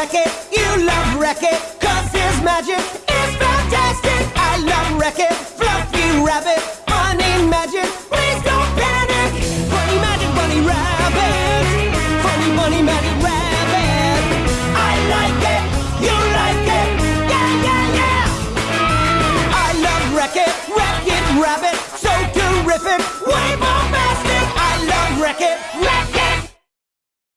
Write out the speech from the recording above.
Wreck-It, you love Wreck-It, cause his magic is fantastic. I love Wreck-It, Fluffy Rabbit, funny Magic, please don't panic. Funny Magic Bunny Rabbit, Funny Bunny Magic Rabbit. I like it, you like it, yeah, yeah, yeah. I love Wreck-It, Wreck-It Rabbit, so terrific, way more